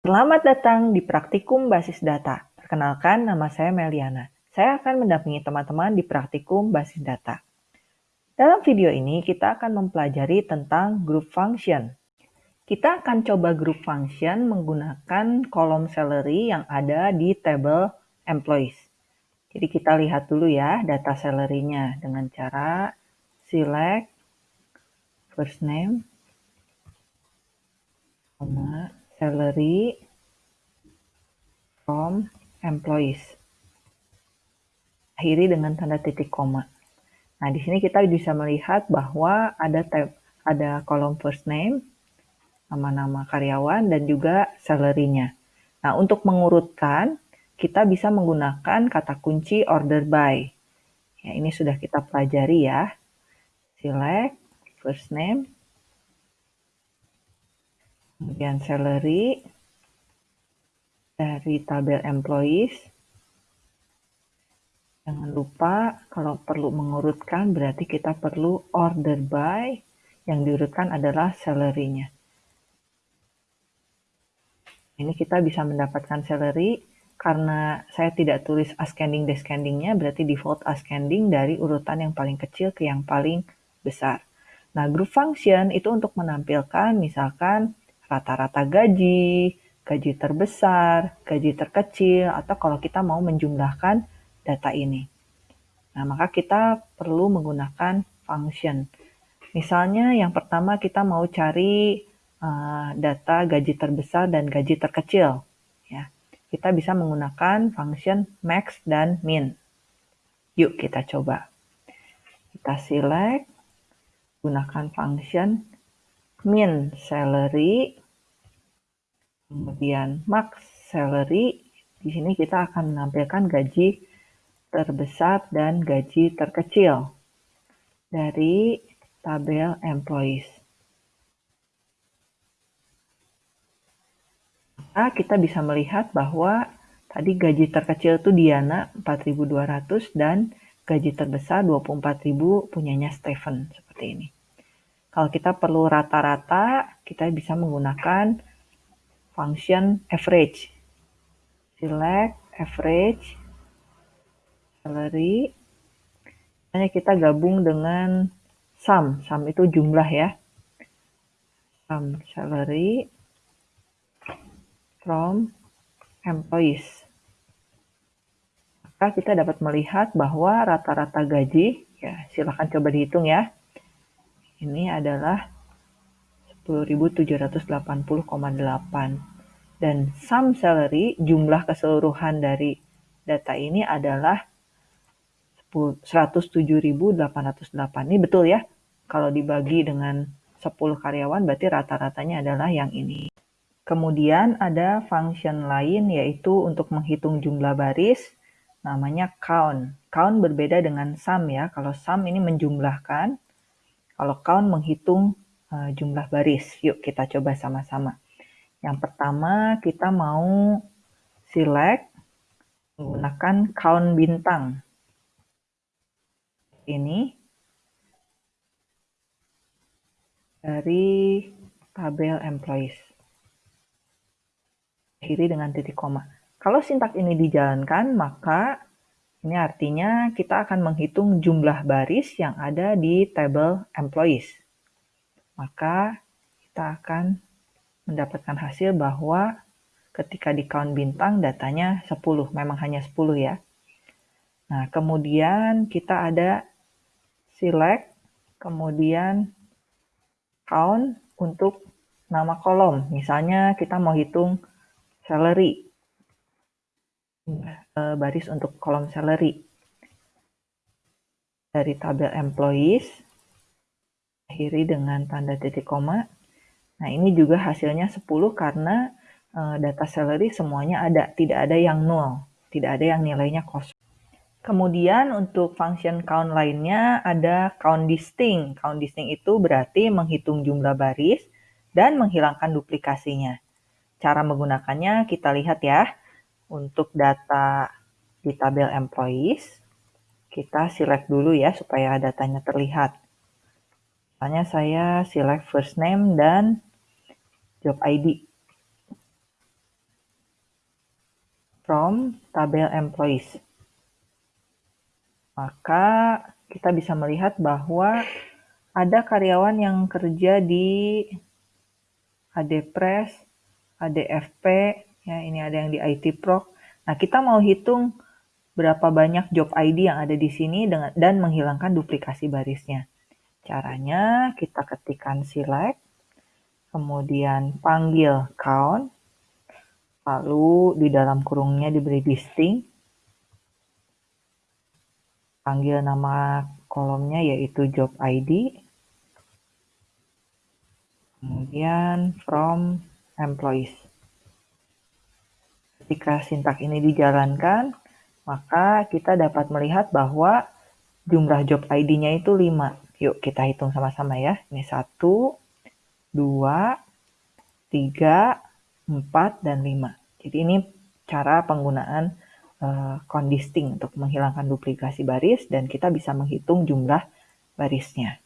Selamat datang di Praktikum Basis Data. Perkenalkan, nama saya Meliana. Saya akan mendampingi teman-teman di Praktikum Basis Data. Dalam video ini, kita akan mempelajari tentang group function. Kita akan coba group function menggunakan kolom salary yang ada di table employees. Jadi kita lihat dulu ya data salary-nya dengan cara select first name, salary from employees. Akhiri dengan tanda titik koma. Nah, di sini kita bisa melihat bahwa ada tab, ada kolom first name, nama-nama karyawan, dan juga salary-nya. Nah, untuk mengurutkan, kita bisa menggunakan kata kunci order by. Ya, ini sudah kita pelajari ya. Select, first name, kemudian salary dari tabel employees. Jangan lupa kalau perlu mengurutkan berarti kita perlu order by yang diurutkan adalah salary-nya. Ini kita bisa mendapatkan salary karena saya tidak tulis ascending descending-nya berarti default ascending dari urutan yang paling kecil ke yang paling besar. Nah, group function itu untuk menampilkan misalkan rata-rata gaji, gaji terbesar, gaji terkecil, atau kalau kita mau menjumlahkan data ini. Nah, maka kita perlu menggunakan function. Misalnya yang pertama kita mau cari uh, data gaji terbesar dan gaji terkecil. Ya, kita bisa menggunakan function max dan min. Yuk kita coba. Kita select, gunakan function min salary Kemudian max salary, di sini kita akan menampilkan gaji terbesar dan gaji terkecil dari tabel employees. Maka kita bisa melihat bahwa tadi gaji terkecil itu Diana 4.200 dan gaji terbesar 24.000 punyanya Stephen seperti ini. Kalau kita perlu rata-rata, kita bisa menggunakan function average. Select average salary. Hanya kita gabung dengan sum. Sum itu jumlah ya. Sum salary from employees. Maka kita dapat melihat bahwa rata-rata gaji, ya silahkan coba dihitung ya. Ini adalah 10.780,8 dan sum salary, jumlah keseluruhan dari data ini adalah 107.808. Ini betul ya? Kalau dibagi dengan 10 karyawan berarti rata-ratanya adalah yang ini. Kemudian ada function lain yaitu untuk menghitung jumlah baris namanya count. Count berbeda dengan sum ya. Kalau sum ini menjumlahkan, kalau count menghitung uh, jumlah baris. Yuk kita coba sama-sama. Yang pertama kita mau select menggunakan count bintang. Ini dari tabel employees. Akhiri dengan titik koma. Kalau sintak ini dijalankan, maka ini artinya kita akan menghitung jumlah baris yang ada di tabel employees. Maka kita akan mendapatkan hasil bahwa ketika di count bintang datanya 10, memang hanya 10 ya. Nah, kemudian kita ada select, kemudian count untuk nama kolom. Misalnya kita mau hitung salary, eh, baris untuk kolom salary. Dari tabel employees, akhiri dengan tanda titik koma, Nah, ini juga hasilnya 10 karena uh, data salary semuanya ada, tidak ada yang nol, tidak ada yang nilainya kosong. Kemudian untuk function count lainnya ada count distinct. Count distinct itu berarti menghitung jumlah baris dan menghilangkan duplikasinya. Cara menggunakannya kita lihat ya. Untuk data di tabel employees, kita select dulu ya supaya datanya terlihat. Misalnya saya select first name dan job ID. from tabel employees. Maka kita bisa melihat bahwa ada karyawan yang kerja di ADPress, ADFP, ya ini ada yang di IT Proc. Nah, kita mau hitung berapa banyak job ID yang ada di sini dengan, dan menghilangkan duplikasi barisnya. Caranya kita ketikkan select, kemudian panggil count, lalu di dalam kurungnya diberi distinct, panggil nama kolomnya yaitu job ID, kemudian from employees. Ketika sintak ini dijalankan, maka kita dapat melihat bahwa jumlah job ID-nya itu 5. Yuk kita hitung sama-sama ya. Ini 1, 2, 3, 4, dan 5. Jadi ini cara penggunaan uh, kondisting untuk menghilangkan duplikasi baris dan kita bisa menghitung jumlah barisnya.